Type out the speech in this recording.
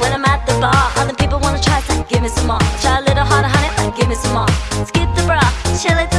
when I'm at the bar. Other people wanna try, so give me some more. Try a little harder, honey, like give me some more. Skip the bra, chill it